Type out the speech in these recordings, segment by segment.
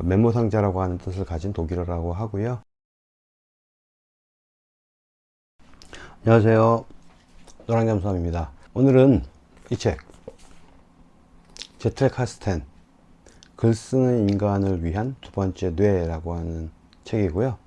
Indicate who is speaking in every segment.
Speaker 1: 그 메모 상자라고 하는 뜻을 가진 독일어라고 하고요. 안녕하세요. 노랑잠수함입니다. 오늘은 이 책, 제트랙 카스텐, 글 쓰는 인간을 위한 두 번째 뇌라고 하는 책이고요.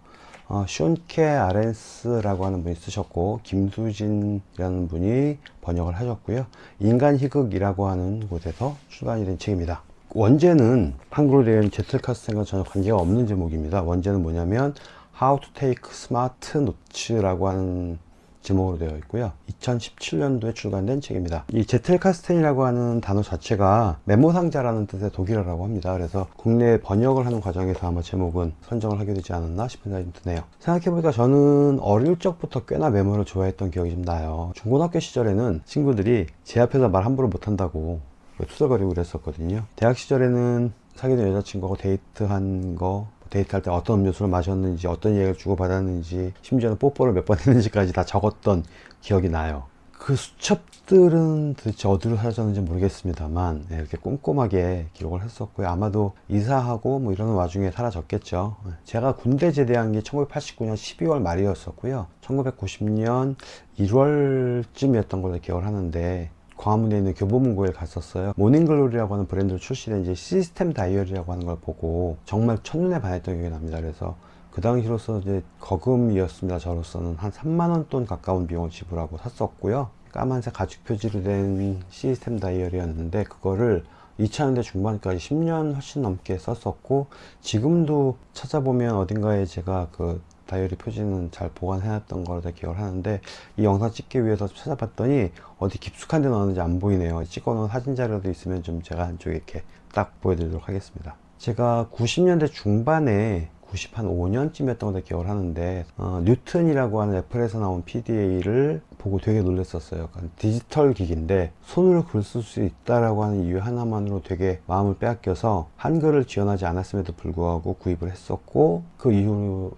Speaker 1: 어, 슌케 아렌스라고 하는 분이 쓰셨고 김수진이라는 분이 번역을 하셨고요. 인간 희극이라고 하는 곳에서 출간이 된 책입니다. 원제는 한글로 된 제트카스텐과 전혀 관계가 없는 제목입니다. 원제는 뭐냐면 How to take smart notes라고 하는 제목으로 되어 있고요. 2017년도에 출간된 책입니다. 이 제텔카스텐이라고 하는 단어 자체가 메모상자라는 뜻의 독일어라고 합니다. 그래서 국내 번역을 하는 과정에서 아마 제목은 선정을 하게 되지 않았나 싶은 생각이 드네요. 생각해보니까 저는 어릴 적부터 꽤나 메모를 좋아했던 기억이 좀 나요. 중고등학교 시절에는 친구들이 제 앞에서 말 함부로 못한다고 투덜거리고 그랬었거든요. 대학 시절에는 사귀던 여자친구하고 데이트한 거 데이트할 때 어떤 음료수를 마셨는지 어떤 얘기를 주고받았는지 심지어는 뽀뽀를 몇 번 했는지까지 다 적었던 기억이 나요. 그 수첩들은 도대체 어디로 사라졌는지 모르겠습니다만 네, 이렇게 꼼꼼하게 기록을 했었고요. 아마도 이사하고 뭐 이러는 와중에 사라졌겠죠. 제가 군대 제대한 게 1989년 12월 말이었었고요. 1990년 1월쯤이었던 걸로 기억을 하는데 광화문에 있는 교보문고에 갔었어요. 모닝글로리라고 하는 브랜드로 출시된 이제 시스템 다이어리라고 하는 걸 보고 정말 첫눈에 반했던 기억이 납니다. 그래서 그 당시로서 이제 거금이었습니다. 저로서는 한 3만원 돈 가까운 비용을 지불하고 샀었고요. 까만색 가죽 표지로 된 시스템 다이어리였는데 그거를 2000년대 중반까지 10년 훨씬 넘게 썼었고 지금도 찾아보면 어딘가에 제가 그 다이어리 표지는 잘 보관해놨던 걸로 기억을 하는데 이 영상 찍기 위해서 찾아봤더니 어디 깊숙한 데 넣었는지 안 보이네요. 찍어놓은 사진 자료도 있으면 좀 제가 한쪽에 이렇게 딱 보여드리도록 하겠습니다. 제가 90년대 중반에 90한 5년쯤이었던 걸로 기억을 하는데 어, 뉴튼이라고 하는 애플에서 나온 PDA를 보고 되게 놀랐었어요. 디지털 기기인데 손으로 글 쓸 수 있다라고 하는 이유 하나만으로 되게 마음을 빼앗겨서 한글을 지원하지 않았음에도 불구하고 구입을 했었고 그 이후로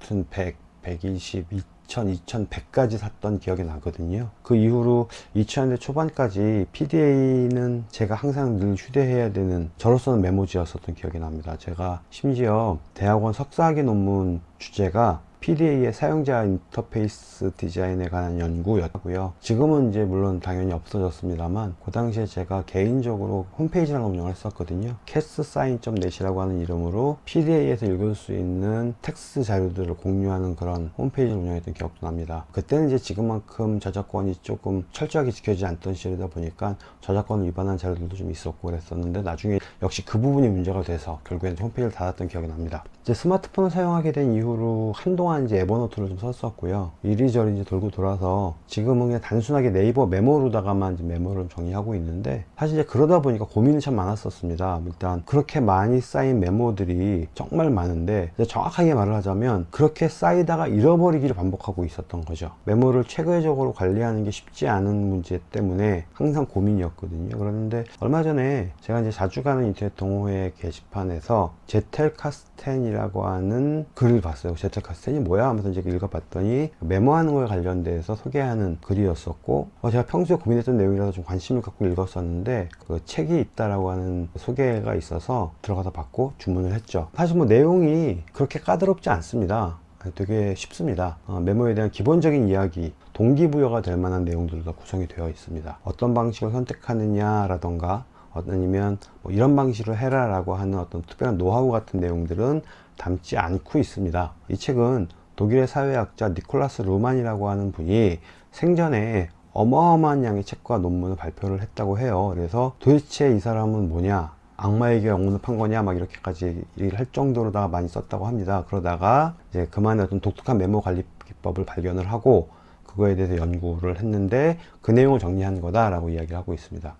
Speaker 1: 뉴튼 100, 120, 2000, 2100까지 샀던 기억이 나거든요. 그 이후로 2000년대 초반까지 PDA는 제가 항상 늘 휴대해야 되는 저로서는 메모지였었던 기억이 납니다. 제가 심지어 대학원 석사학위 논문 주제가 PDA의 사용자 인터페이스 디자인에 관한 연구였고요. 지금은 이제 물론 당연히 없어졌습니다만 그 당시에 제가 개인적으로 홈페이지를 운영을 했었거든요. 캐스 사인.net이라고 하는 이름으로 PDA에서 읽을 수 있는 텍스트 자료들을 공유하는 그런 홈페이지를 운영했던 기억도 납니다. 그때는 이제 지금만큼 저작권이 조금 철저하게 지켜지지 않던 시절이다 보니까 저작권 위반한 자료들도 좀 있었고 그랬었는데 나중에 역시 그 부분이 문제가 돼서 결국엔 홈페이지를 닫았던 기억이 납니다. 이제 스마트폰을 사용하게 된 이후로 한동안 이제 에버노트를 좀 썼었고요. 이리저리 이제 돌고 돌아서 지금은 그냥 단순하게 네이버 메모로다가만 이제 메모를 정리하고 있는데 사실 이제 그러다 보니까 고민이 참 많았었습니다. 일단 그렇게 많이 쌓인 메모들이 정말 많은데 정확하게 말을 하자면 그렇게 쌓이다가 잃어버리기를 반복하고 있었던 거죠. 메모를 체계적으로 관리하는 게 쉽지 않은 문제 때문에 항상 고민이었거든요. 그런데 얼마 전에 제가 이제 자주 가는 인터넷 동호회 게시판에서 Zettelkasten이라고 하는 글을 봤어요. Zettelkasten이 뭐야 하면서 이제 읽어봤더니 메모하는 거에 관련돼서 소개하는 글이었었고 어, 제가 평소에 고민했던 내용이라서 좀 관심을 갖고 읽었었는데 그 책이 있다라고 하는 소개가 있어서 들어가서 받고 주문을 했죠. 사실 뭐 내용이 그렇게 까다롭지 않습니다. 되게 쉽습니다. 어, 메모에 대한 기본적인 이야기 동기부여가 될 만한 내용들도 구성이 되어 있습니다. 어떤 방식을 선택하느냐 라던가 아니면 뭐 이런 방식으로 해라 라고 하는 어떤 특별한 노하우 같은 내용들은 담지 않고 있습니다. 이 책은 독일의 사회학자 니콜라스 루만이라고 하는 분이 생전에 어마어마한 양의 책과 논문을 발표를 했다고 해요. 그래서 도대체 이 사람은 뭐냐 악마에게 영혼을 판 거냐 막 이렇게까지 얘기를 할 정도로다가 많이 썼다고 합니다. 그러다가 이제 그만의 어떤 독특한 메모 관리 기법을 발견을 하고 그거에 대해서 연구를 했는데 그 내용을 정리한 거다 라고 이야기를 하고 있습니다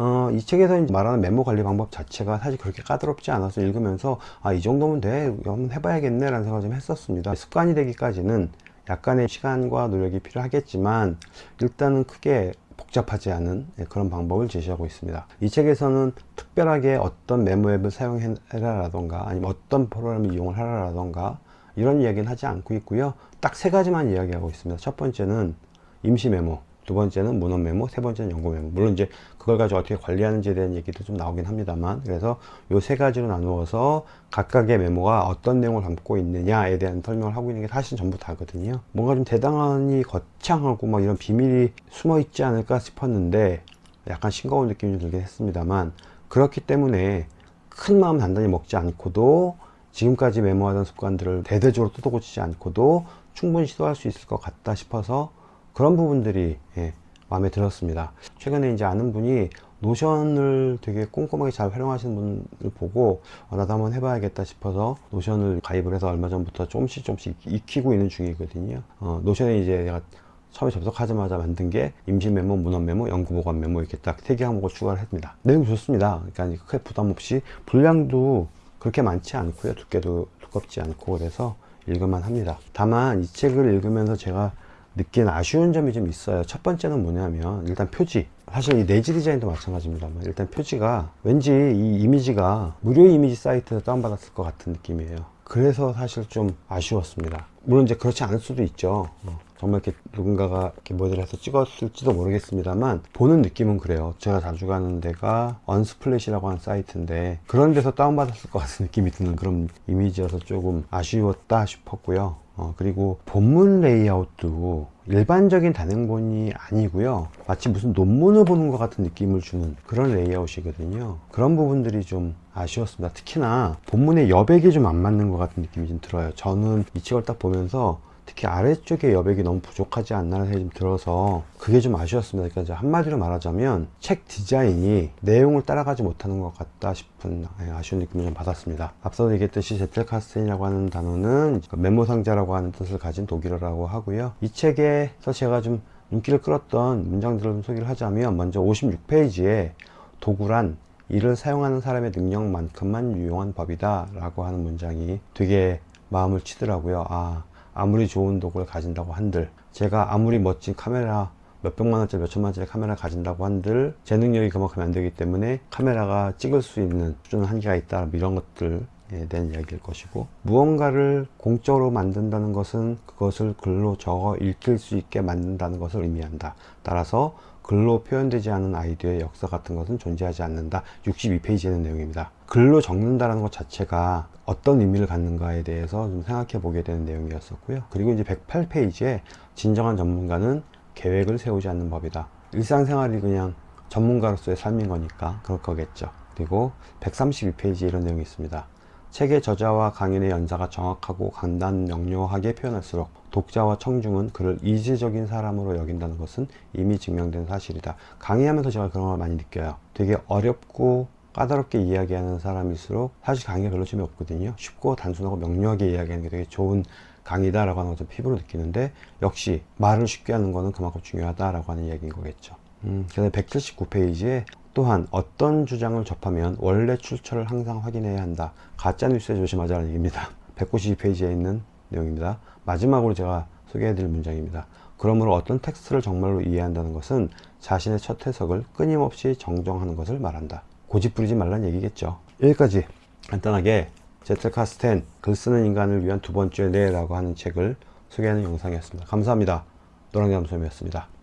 Speaker 1: 어, 이 책에서 말하는 메모 관리 방법 자체가 사실 그렇게 까다롭지 않아서 읽으면서 아 이 정도면 돼. 한번 해봐야겠네 라는 생각을 좀 했었습니다. 습관이 되기까지는 약간의 시간과 노력이 필요하겠지만 일단은 크게 복잡하지 않은 예, 그런 방법을 제시하고 있습니다. 이 책에서는 특별하게 어떤 메모 앱을 사용해라 라던가 아니면 어떤 프로그램을 이용을 하라 라던가 이런 이야기는 하지 않고 있고요. 딱 세 가지만 이야기하고 있습니다. 첫 번째는 임시 메모 두 번째는 문헌 메모, 세 번째는 연구 메모. 물론 이제 그걸 가지고 어떻게 관리하는지에 대한 얘기도 좀 나오긴 합니다만, 그래서 요 세 가지로 나누어서 각각의 메모가 어떤 내용을 담고 있느냐에 대한 설명을 하고 있는 게 사실 전부 다거든요. 뭔가 좀 대단히 거창하고 막 이런 비밀이 숨어 있지 않을까 싶었는데, 약간 싱거운 느낌이 좀 들긴 했습니다만, 그렇기 때문에 큰 마음 단단히 먹지 않고도 지금까지 메모하던 습관들을 대대적으로 뜯어고치지 않고도 충분히 시도할 수 있을 것 같다 싶어서 그런 부분들이 예, 마음에 들었습니다. 최근에 이제 아는 분이 노션을 되게 꼼꼼하게 잘 활용하시는 분을 보고 어, 나도 한번 해봐야겠다 싶어서 노션을 가입을 해서 얼마 전부터 조금씩 조금씩 익히고 있는 중이거든요. 어, 노션에 이제 내가 처음에 접속하자마자 만든 게 임시 메모, 문헌 메모, 영구 보관 메모 이렇게 딱 세 개 항목을 추가를 했습니다. 내용 좋습니다. 그러니까 크게 부담 없이 분량도 그렇게 많지 않고요. 두께도 두껍지 않고 그래서 읽을만 합니다. 다만 이 책을 읽으면서 제가 느낀 아쉬운 점이 좀 있어요. 첫 번째는 뭐냐면 일단 표지. 사실 이 내지 디자인도 마찬가지입니다만 일단 표지가 왠지 이 이미지가 무료 이미지 사이트에서 다운받았을 것 같은 느낌이에요. 그래서 사실 좀 아쉬웠습니다. 물론 이제 그렇지 않을 수도 있죠. 어, 정말 이렇게 누군가가 이렇게 모델을 해서 찍었을지도 모르겠습니다만 보는 느낌은 그래요. 제가 자주 가는 데가 Unsplash라고 하는 사이트인데 그런 데서 다운받았을 것 같은 느낌이 드는 그런 이미지여서 조금 아쉬웠다 싶었고요. 어, 그리고 본문 레이아웃도 일반적인 단행본이 아니고요. 마치 무슨 논문을 보는 것 같은 느낌을 주는 그런 레이아웃이거든요. 그런 부분들이 좀 아쉬웠습니다. 특히나 본문의 여백이 좀 안 맞는 것 같은 느낌이 좀 들어요. 저는 이 책을 딱 보면서 특히 아래쪽에 여백이 너무 부족하지 않나는 생각이 좀 들어서 그게 좀 아쉬웠습니다. 그러니까 한마디로 말하자면 책 디자인이 내용을 따라가지 못하는 것 같다 싶은 예, 아쉬운 느낌을 좀 받았습니다. 앞서 얘기했듯이 Zettelkasten이라고 하는 단어는 메모 상자라고 하는 뜻을 가진 독일어라고 하고요. 이 책에서 제가 좀 눈길을 끌었던 문장들을 좀 소개를 하자면 먼저 56페이지에 도구란 이를 사용하는 사람의 능력만큼만 유용한 법이다 라고 하는 문장이 되게 마음을 치더라고요. 아, 아무리 좋은 도구를 가진다고 한들 제가 아무리 멋진 카메라 몇백만 원짜리 몇천만 원짜리 카메라 가진다고 한들 제 능력이 그만큼 안 되기 때문에 카메라가 찍을 수 있는 수준 한계가 있다 뭐 이런 것들 에 대한 이야기일 것이고 무언가를 공적으로 만든다는 것은 그것을 글로 적어 읽힐 수 있게 만든다는 것을 의미한다. 따라서 글로 표현되지 않은 아이디어의 역사 같은 것은 존재하지 않는다. 62페이지에는 내용입니다. 글로 적는다는 것 자체가 어떤 의미를 갖는가에 대해서 좀 생각해 보게 되는 내용이었었고요. 그리고 이제 108페이지에 진정한 전문가는 계획을 세우지 않는 법이다. 일상생활이 그냥 전문가로서의 삶인 거니까 그럴 거겠죠. 그리고 132페이지에 이런 내용이 있습니다. 책의 저자와 강인의 연사가 정확하고 간단 명료하게 표현할수록 독자와 청중은 그를 이지적인 사람으로 여긴다는 것은 이미 증명된 사실이다. 강의하면서 제가 그런 걸 많이 느껴요. 되게 어렵고 까다롭게 이야기하는 사람일수록 사실 강의가 별로 재미없거든요. 쉽고 단순하고 명료하게 이야기하는 게 되게 좋은 강의다 라고 하는 것을 피부로 느끼는데 역시 말을 쉽게 하는 거는 그만큼 중요하다 라고 하는 이야기인 거겠죠. 음, 그다음에 179페이지에 또한 어떤 주장을 접하면 원래 출처를 항상 확인해야 한다. 가짜뉴스에 조심하자는 얘기입니다. 192페이지에 있는 내용입니다. 마지막으로 제가 소개해드릴 문장입니다. 그러므로 어떤 텍스트를 정말로 이해한다는 것은 자신의 첫 해석을 끊임없이 정정하는 것을 말한다. 고집 부리지 말란 얘기겠죠. 여기까지 간단하게 제틀카스텐 글 쓰는 인간을 위한 두 번째 뇌라고 하는 책을 소개하는 영상이었습니다. 감사합니다. 노랑잠수염이었습니다.